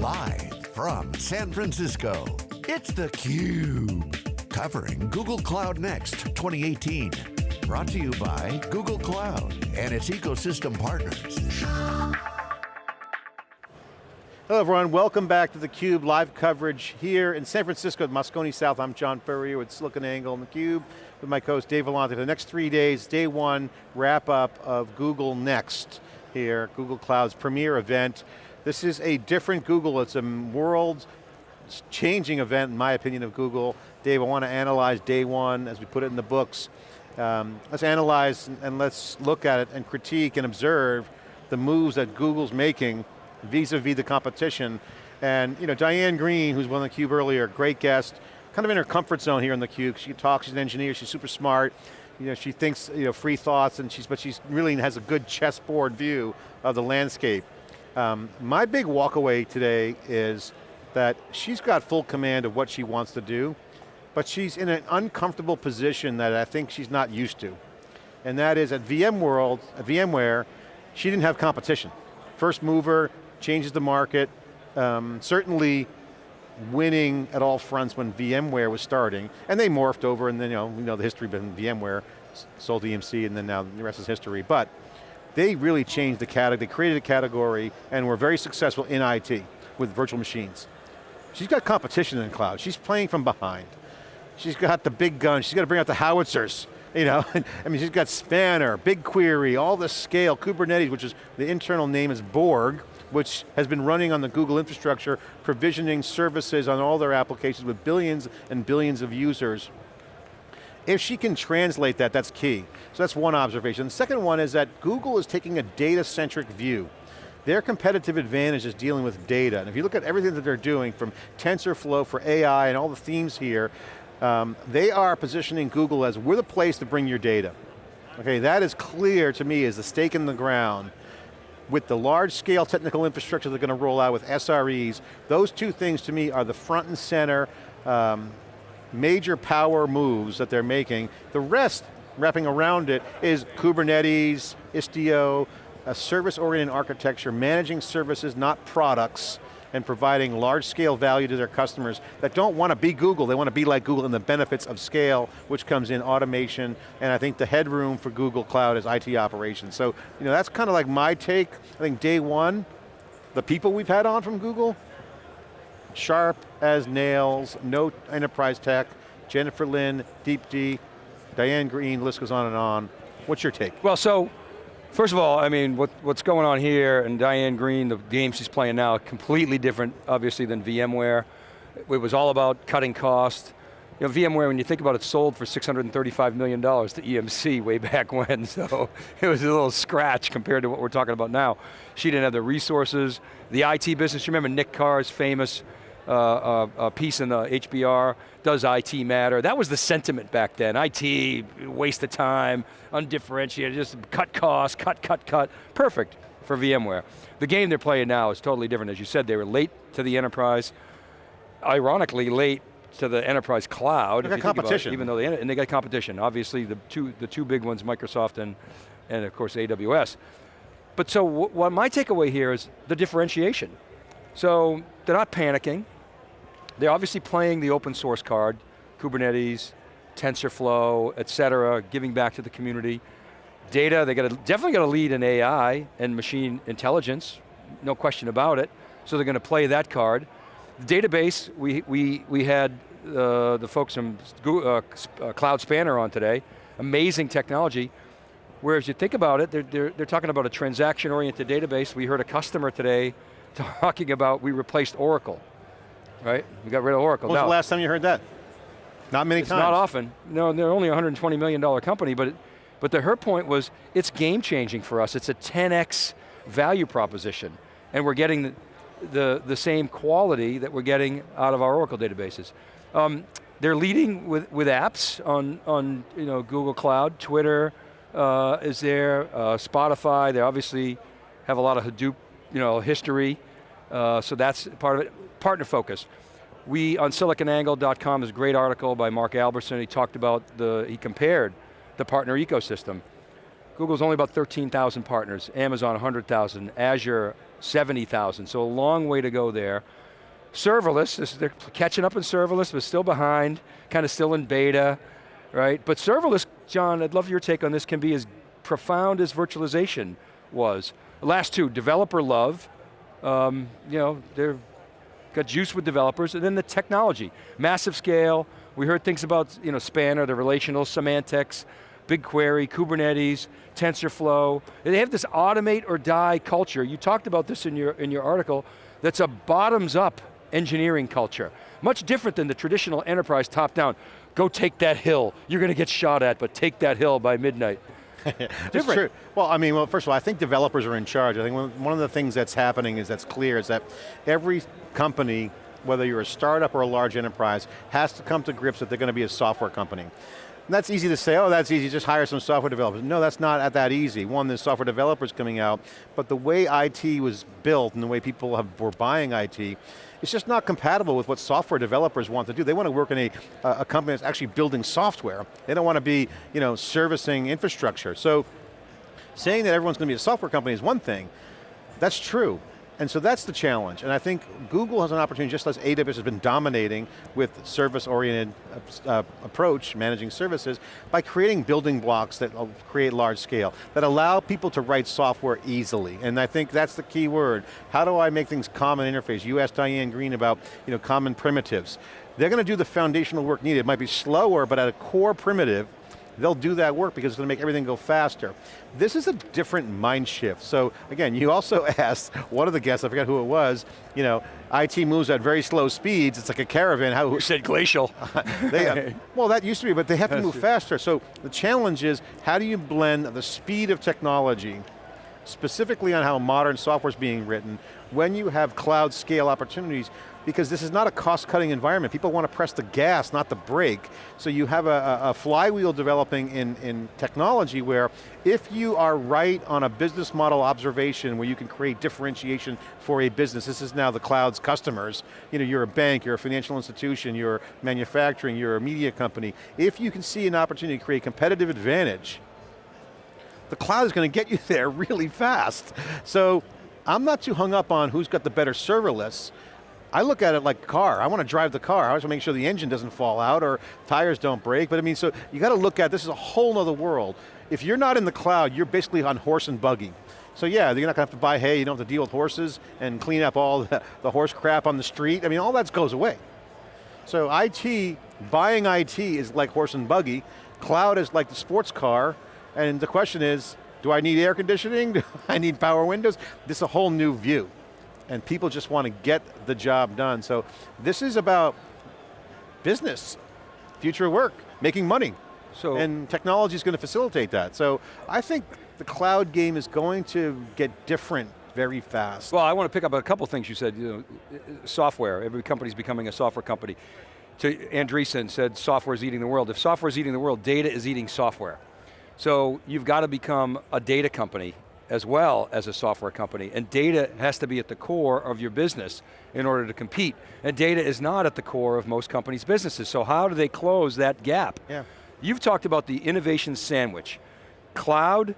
Live from San Francisco, it's theCUBE. Covering Google Cloud Next 2018. Brought to you by Google Cloud and its ecosystem partners. Hello everyone, welcome back to theCUBE live coverage here in San Francisco at Moscone South. I'm John Furrier with SiliconANGLE and theCUBE with my co-host Dave Vellante. The next three days, day one wrap up of Google Next here, Google Cloud's premier event. This is a different Google, it's a world changing event in my opinion of Google. Dave, I want to analyze day one as we put it in the books. Um, let's analyze and let's look at it and critique and observe the moves that Google's making vis-a-vis -vis the competition. And you know, Diane Greene, who's on the cube earlier, great guest, kind of in her comfort zone here on the cube. She talks, she's an engineer, she's super smart. You know, she thinks you know, free thoughts, and she's, but she really has a good chessboard view of the landscape. Um, my big walkaway today is that she's got full command of what she wants to do, but she's in an uncomfortable position that I think she's not used to. And that is at VMworld, at VMware, she didn't have competition. First mover, changes the market, um, certainly winning at all fronts when VMware was starting, and they morphed over and then, you know, we know the history been VMware, sold EMC and then now the rest is history, but they really changed the category, they created a category and were very successful in IT with virtual machines. She's got competition in the cloud, she's playing from behind. She's got the big guns, she's got to bring out the howitzers, you know, I mean, she's got Spanner, BigQuery, all the scale, Kubernetes, which is, the internal name is Borg, which has been running on the Google infrastructure, provisioning services on all their applications with billions and billions of users. If she can translate that, that's key. So that's one observation. The second one is that Google is taking a data-centric view. Their competitive advantage is dealing with data. And if you look at everything that they're doing from TensorFlow for AI and all the themes here, um, they are positioning Google as we're the place to bring your data. Okay, that is clear to me as the stake in the ground with the large scale technical infrastructure they're going to roll out with SREs, those two things to me are the front and center um, major power moves that they're making. The rest, wrapping around it, is Kubernetes, Istio, a service-oriented architecture, managing services, not products, and providing large scale value to their customers that don't want to be Google, they want to be like Google and the benefits of scale, which comes in automation, and I think the headroom for Google Cloud is IT operations. So, you know, that's kind of like my take. I think day one, the people we've had on from Google, sharp as nails, no enterprise tech, Jennifer Lin, D, Diane Greene, list goes on and on. What's your take? Well, so First of all, I mean, what, what's going on here, and Diane Greene, the game she's playing now, completely different, obviously, than VMware. It was all about cutting cost. You know, VMware, when you think about it, sold for $635 million to EMC way back when, so it was a little scratch compared to what we're talking about now. She didn't have the resources. The IT business, you remember Nick Carr's famous uh, uh, uh, piece in the HBR, does IT matter? That was the sentiment back then. IT, waste of time, undifferentiated, just cut costs, cut, cut, cut. Perfect for VMware. The game they're playing now is totally different. As you said, they were late to the enterprise, ironically late to the enterprise cloud. They got competition. It, even though they, and they got competition. Obviously the two, the two big ones, Microsoft and, and of course AWS. But so what my takeaway here is the differentiation. So they're not panicking. They're obviously playing the open source card, Kubernetes, TensorFlow, et cetera, giving back to the community. Data, they got definitely got to lead in AI and machine intelligence, no question about it. So they're going to play that card. The database, we, we, we had uh, the folks from Google, uh, uh, Cloud Spanner on today. Amazing technology. Whereas you think about it, they're, they're, they're talking about a transaction-oriented database. We heard a customer today talking about we replaced Oracle, right? We got rid of Oracle. When was now, the last time you heard that? Not many it's times. not often. No, they're only a $120 million company, but, but the, her point was, it's game changing for us. It's a 10x value proposition. And we're getting the, the, the same quality that we're getting out of our Oracle databases. Um, they're leading with, with apps on, on you know, Google Cloud, Twitter uh, is there, uh, Spotify, they obviously have a lot of Hadoop you know, history, uh, so that's part of it. Partner focus. We, on siliconangle.com is a great article by Mark Albertson. he talked about the, he compared the partner ecosystem. Google's only about 13,000 partners, Amazon 100,000, Azure 70,000, so a long way to go there. Serverless, this, they're catching up in serverless, but still behind, kind of still in beta, right? But serverless, John, I'd love your take on this, can be as profound as virtualization was. Last two, developer love, um, you know, they're got juice with developers, and then the technology, massive scale. We heard things about you know Spanner, the relational semantics, BigQuery, Kubernetes, TensorFlow. They have this automate or die culture. You talked about this in your in your article. That's a bottoms up engineering culture. Much different than the traditional enterprise top down. Go take that hill. You're going to get shot at, but take that hill by midnight. Different. True. Well, I mean, well, first of all, I think developers are in charge. I think one of the things that's happening is that's clear is that every company, whether you're a startup or a large enterprise, has to come to grips that they're going to be a software company. And that's easy to say, oh, that's easy, just hire some software developers. No, that's not that easy. One, there's software developers coming out, but the way IT was built and the way people have, were buying IT, it's just not compatible with what software developers want to do. They want to work in a, a company that's actually building software. They don't want to be you know, servicing infrastructure. So saying that everyone's going to be a software company is one thing. That's true. And so that's the challenge. And I think Google has an opportunity, just as AWS has been dominating with service-oriented uh, approach, managing services, by creating building blocks that create large scale, that allow people to write software easily. And I think that's the key word. How do I make things common interface? You asked Diane Greene about you know, common primitives. They're going to do the foundational work needed. It might be slower, but at a core primitive, they'll do that work because it's going to make everything go faster. This is a different mind shift. So again, you also asked, one of the guests, I forgot who it was, you know, IT moves at very slow speeds, it's like a caravan. How, Who said glacial? they, uh, well, that used to be, but they have to move faster. So the challenge is, how do you blend the speed of technology, specifically on how modern software is being written, when you have cloud scale opportunities, because this is not a cost-cutting environment. People want to press the gas, not the brake. So you have a, a, flywheel developing in, in technology where if you are right on a business model observation where you can create differentiation for a business, this is now the cloud's customers, you know, you're a bank, you're a financial institution, you're manufacturing, you're a media company. If you can see an opportunity to create competitive advantage, the cloud is going to get you there really fast. So I'm not too hung up on who's got the better serverless, I look at it like a car. I want to drive the car. I want to make sure the engine doesn't fall out or tires don't break. But I mean, so you got to look at, this is a whole other world. If you're not in the cloud, you're basically on horse and buggy. So yeah, you're not going to have to buy hay, you don't have to deal with horses and clean up all the, the horse crap on the street. I mean, all that goes away. So IT, buying IT is like horse and buggy. Cloud is like the sports car. And the question is, do I need air conditioning? Do I need power windows? This is a whole new view and people just want to get the job done. So this is about business, future work, making money. So, and technology is going to facilitate that. So I think the cloud game is going to get different very fast. Well, I want to pick up a couple things you said. You know, software, every company's becoming a software company. To Andreessen said software is eating the world. If software is eating the world, data is eating software. So you've got to become a data company as well as a software company. And data has to be at the core of your business in order to compete. And data is not at the core of most companies' businesses. So how do they close that gap? Yeah. You've talked about the innovation sandwich. Cloud,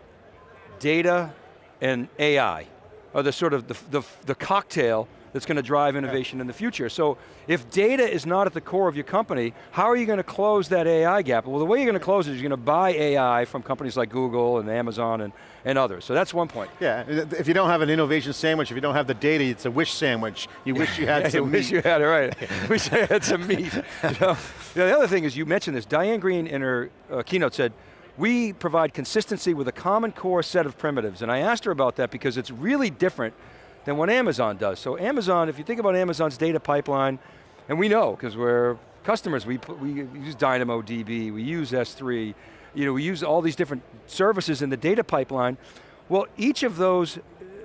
data, and AI are the sort of the, the, the cocktail that's going to drive innovation yeah. in the future. So if data is not at the core of your company, how are you going to close that AI gap? Well, the way you're going to close it is you're going to buy AI from companies like Google and Amazon and, and others. So that's one point. Yeah, if you don't have an innovation sandwich, if you don't have the data, it's a wish sandwich. You wish you had some you wish you had it, right. wish I had some meat. You know? the other thing is, you mentioned this, Diane Greene in her uh, keynote said, we provide consistency with a common core set of primitives. And I asked her about that because it's really different than what Amazon does. So Amazon, if you think about Amazon's data pipeline, and we know, because we're customers, we, put, we use DynamoDB, we use S3, you know, we use all these different services in the data pipeline. Well, each of those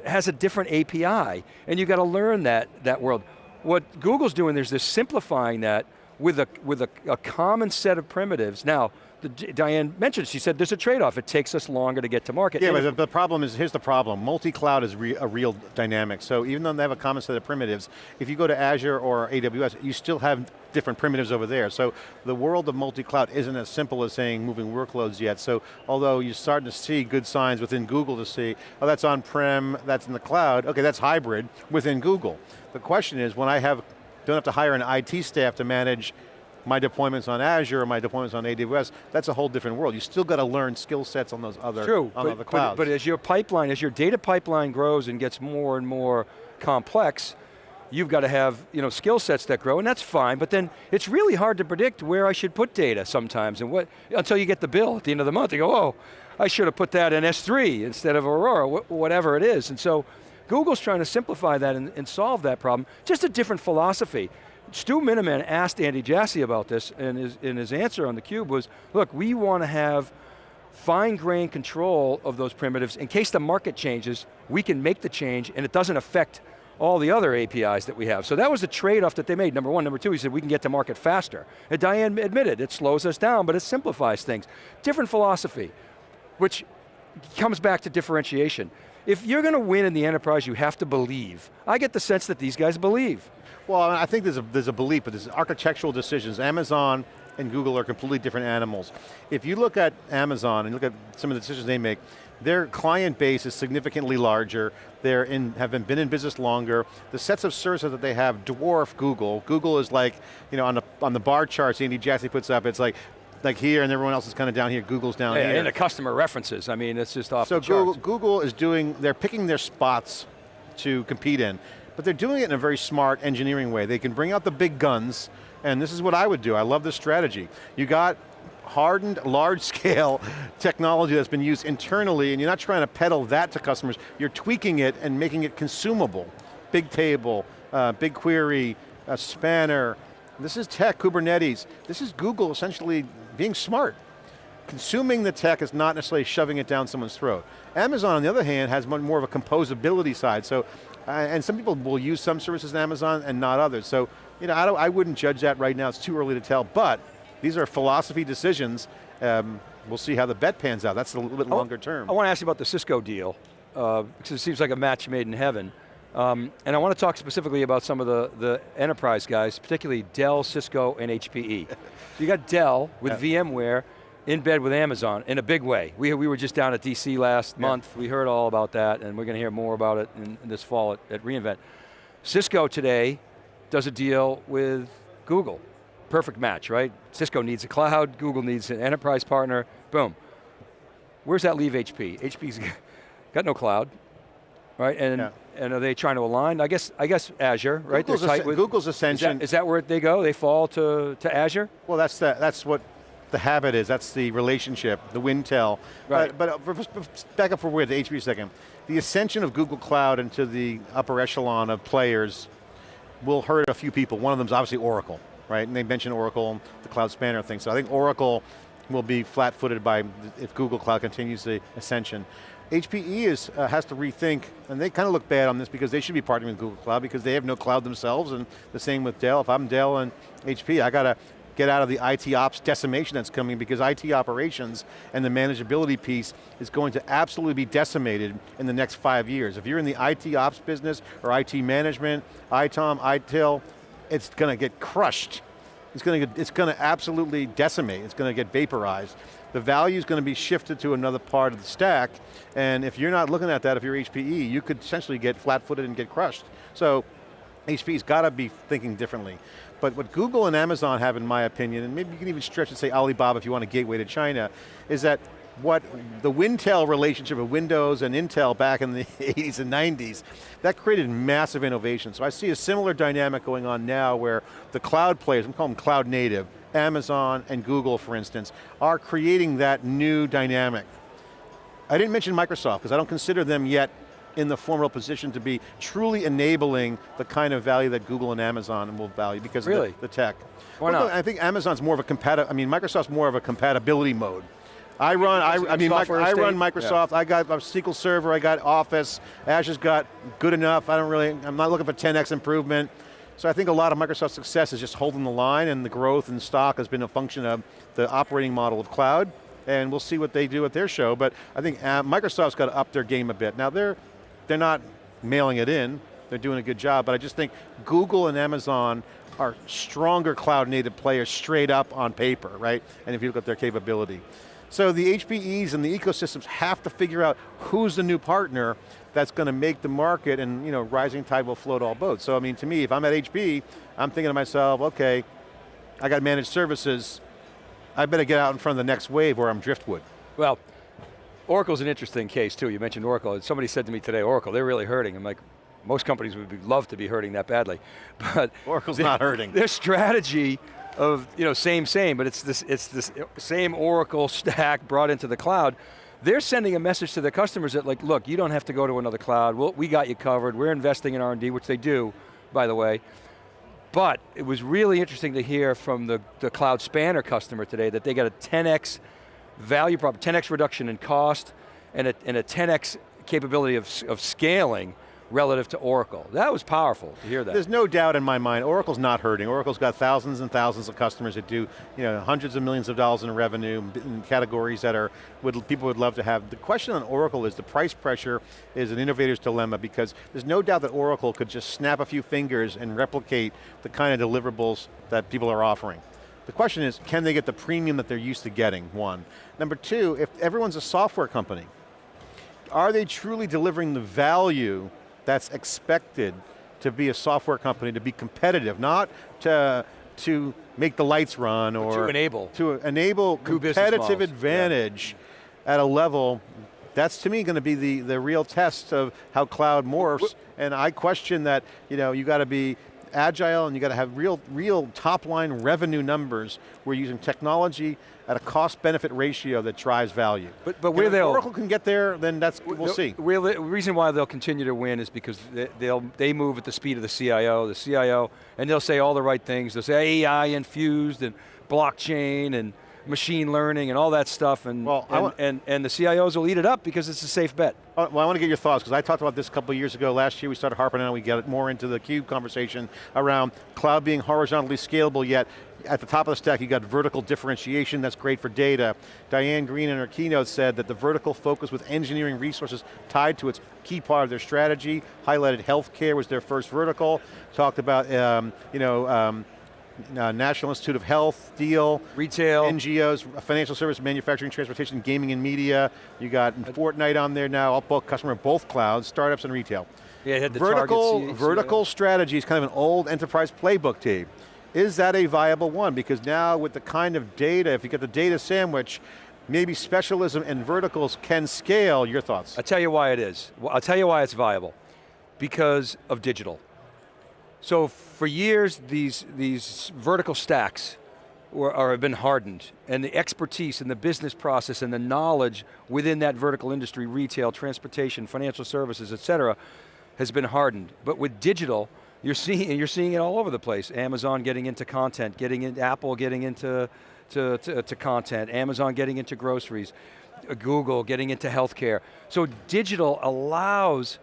has a different API, and you got to learn that, that world. What Google's doing, there's this simplifying that with a, with a, a common set of primitives. Now, the, Diane mentioned, she said there's a trade-off. It takes us longer to get to market. Yeah, And but the, the problem is, here's the problem. Multi-cloud is re, a real dynamic. So even though they have a common set of primitives, if you go to Azure or AWS, you still have different primitives over there. So the world of multi-cloud isn't as simple as saying moving workloads yet. So although you're starting to see good signs within Google to see, oh that's on-prem, that's in the cloud, okay, that's hybrid within Google. The question is, when I have, don't have to hire an IT staff to manage my deployments on Azure my deployments on AWS, that's a whole different world. You still got to learn skill sets on those other, True, on but, other but- clouds. But, as your pipeline, as your data pipeline grows and gets more and more complex, you've got to have you know, skill sets that grow, and that's fine, but then it's really hard to predict where I should put data sometimes, and what, until you get the bill at the end of the month, you go, oh, I should have put that in S3 instead of Aurora, wh whatever it is. And so, Google's trying to simplify that and, and solve that problem, just a different philosophy. Stu Miniman asked Andy Jassy about this, and his, and his answer on theCUBE was, look, we want to have fine-grained control of those primitives. In case the market changes, we can make the change and it doesn't affect all the other APIs that we have. So that was the trade-off that they made, number one. Number two, he said we can get to market faster. And Diane admitted, it slows us down, but it simplifies things. Different philosophy, which comes back to differentiation. If you're going to win in the enterprise, you have to believe. I get the sense that these guys believe. Well, I think there's a, there's a belief, but there's architectural decisions. Amazon and Google are completely different animals. If you look at Amazon and look at some of the decisions they make, their client base is significantly larger. They're in, have been, been in business longer. The sets of services that they have dwarf Google. Google is like, you know, on the, on the bar charts Andy Jassy puts up, it's like, like here and everyone else is kind of down here, Google's down Yeah, here. and the customer references, I mean, it's just off So the charts. Google, Google is doing, they're picking their spots to compete in, but they're doing it in a very smart engineering way. They can bring out the big guns, and this is what I would do. I love this strategy. You got hardened, large scale technology that's been used internally, and you're not trying to peddle that to customers, you're tweaking it and making it consumable. Bigtable, uh, BigQuery, uh, Spanner, this is tech, Kubernetes. This is Google essentially being smart consuming the tech is not necessarily shoving it down someone's throat. Amazon, on the other hand, has much more of a composability side. So, uh, and some people will use some services in Amazon and not others. So, you know, I, don't, I wouldn't judge that right now. It's too early to tell. But these are philosophy decisions. Um, we'll see how the bet pans out. That's a little bit longer term. I want to ask you about the Cisco deal, uh, because it seems like a match made in heaven. Um, and I want to talk specifically about some of the, the enterprise guys, particularly Dell, Cisco, and HPE. so you got Dell with VMware in bed with Amazon in a big way. We, we were just down at DC last Yeah. month. We heard all about that, and we're going to hear more about it in, in this fall at, at reInvent. Cisco today does a deal with Google. Perfect match, right? Cisco needs a cloud, Google needs an enterprise partner, boom. Where's that leave HP? HP's got no cloud, right? And Yeah. And are they trying to align? I guess I guess Azure, right? Google's, They're tight with- Google's is that, is that where they go? They fall to, to Azure? Well, that's the, that's what the habit is. That's the relationship, the Wintel. Right. But, but uh, back up for where the HP a second. The ascension of Google Cloud into the upper echelon of players will hurt a few people. One of them is obviously Oracle, right? And they mentioned Oracle, the cloud spanner thing. So I think Oracle will be flat-footed by if Google Cloud continues the ascension. HPE is, uh, has to rethink, and they kind of look bad on this because they should be partnering with Google Cloud because they have no cloud themselves, and the same with Dell. If I'm Dell and HP, I got to get out of the IT ops decimation that's coming because IT operations and the manageability piece is going to absolutely be decimated in the next five years. If you're in the IT ops business or IT management, ITOM, ITIL, it's going to get crushed. It's going to, it's going to absolutely decimate. It's going to get vaporized. The value is going to be shifted to another part of the stack, and if you're not looking at that, if you're HPE, you could essentially get flat-footed and get crushed. So HPE's got to be thinking differently. But what Google and Amazon have, in my opinion, and maybe you can even stretch and say Alibaba if you want a gateway to China, is that what the Wintel relationship of Windows and Intel back in the 80s and 90s, that created massive innovation. So I see a similar dynamic going on now where the cloud players, I'm calling them cloud native, Amazon and Google for instance, are creating that new dynamic. I didn't mention Microsoft because I don't consider them yet in the formal position to be truly enabling the kind of value that Google and Amazon will value because Really? of the, the tech. Why Well, not? I think Amazon's more of a compatible, I mean Microsoft's more of a compatibility mode. I run, I, I mean, I run? Microsoft, I got a SQL Server, I got Office, Azure's got good enough, I don't really, I'm not looking for 10x improvement. So I think a lot of Microsoft's success is just holding the line and the growth in stock has been a function of the operating model of cloud and we'll see what they do at their show, but I think uh, Microsoft's got to up their game a bit. Now they're, they're not mailing it in, they're doing a good job, but I just think Google and Amazon are stronger cloud native players straight up on paper, right? And if you look at their capability. So the HPEs and the ecosystems have to figure out who's the new partner that's going to make the market and you know, rising tide will float all boats. So I mean, to me, if I'm at HP, I'm thinking to myself, okay, I got managed services, I better get out in front of the next wave or I'm driftwood. Well, Oracle's an interesting case too. You mentioned Oracle. And somebody said to me today, Oracle, they're really hurting. I'm like, most companies would love to be hurting that badly. But Oracle's not hurting. Their strategy of, you know, same, same, but it's this, it's this same Oracle stack brought into the cloud. They're sending a message to their customers that like, look, you don't have to go to another cloud. We'll, we got you covered. We're investing in R&D, which they do, by the way. But it was really interesting to hear from the, the cloud spanner customer today that they got a 10x value prop, 10x reduction in cost, and a, and a 10x capability of, of scaling relative to Oracle. That was powerful to hear that. There's no doubt in my mind, Oracle's not hurting. Oracle's got thousands and thousands of customers that do you know, hundreds of millions of dollars in revenue in categories that are would, people would love to have. The question on Oracle is the price pressure is an innovator's dilemma because there's no doubt that Oracle could just snap a few fingers and replicate the kind of deliverables that people are offering. The question is, can they get the premium that they're used to getting, one. Number two, if everyone's a software company, are they truly delivering the value that's expected to be a software company, to be competitive, not to, to make the lights run or to enable. To enable competitive advantage yeah. at a level that's to me going to be the, the real test of how cloud morphs, and I question that you know you got to be agile and you got to have real, real top line revenue numbers. We're using technology at a cost benefit ratio that drives value. But, but where they'll- Oracle can get there, then that's, we'll see. The reason why they'll continue to win is because they, they'll, they move at the speed of the CIO, the CIO, and they'll say all the right things. They'll say AI infused and blockchain and machine learning and all that stuff, and, well, and, and, and, the CIOs will eat it up because it's a safe bet. Uh, well, I want to get your thoughts, because I talked about this a couple years ago. Last year we started harping on it, we get more into the CUBE conversation around cloud being horizontally scalable, yet at the top of the stack you got vertical differentiation, that's great for data. Diane Greene in her keynote said that the vertical focus with engineering resources tied to its key part of their strategy, highlighted healthcare was their first vertical, talked about um, you know, um, uh, National Institute of Health deal. Retail. NGOs, financial service, manufacturing, transportation, gaming and media. You got Fortnite on there now, both customer both clouds, startups and retail. Yeah, the vertical, vertical strategy is kind of an old enterprise playbook team. Is that a viable one? Because now with the kind of data, if you get the data sandwich, maybe specialism and verticals can scale, your thoughts? I'll tell you why it is. I'll tell you why it's viable. Because of digital. So for years, these, these vertical stacks were, have been hardened, and the expertise and the business process and the knowledge within that vertical industry, retail, transportation, financial services, et cetera, has been hardened. But with digital, you're seeing, you're seeing it all over the place. Amazon getting into content, getting in, Apple getting into to, to, to content, Amazon getting into groceries, Google getting into healthcare. So digital allows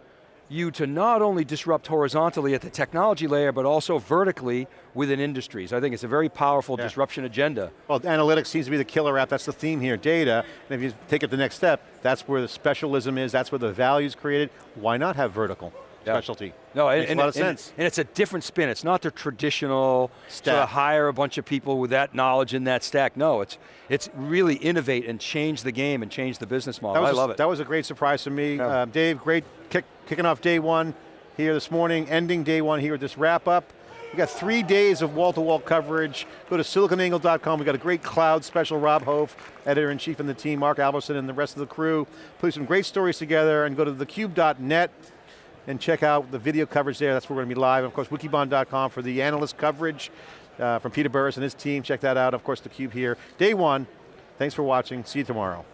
you to not only disrupt horizontally at the technology layer, but also vertically within industries. I think it's a very powerful yeah. disruption agenda. Well, analytics seems to be the killer app, that's the theme here, data, and if you take it the next step, that's where the specialism is, that's where the value is created. Why not have vertical? specialty. No, Makes and, a lot of and, sense. And it's a different spin. It's not the traditional sort of hire a bunch of people with that knowledge in that stack. No, it's it's really innovate and change the game and change the business model. I love it. That was a great surprise to me. Yeah. Uh, Dave, great kick, kicking off day one here this morning, ending day one here, with this wrap up. We got three days of wall-to-wall -wall coverage. Go to siliconangle.com. We got a great cloud special. Rob Hof, editor-in-chief in the team, Mark Albertson and the rest of the crew. Put some great stories together and go to thecube.net and check out the video coverage there. That's where we're going to be live. And of course, wikibon.com for the analyst coverage uh, from Peter Burris and his team. Check that out. Of course, theCUBE here. Day one. Thanks for watching. See you tomorrow.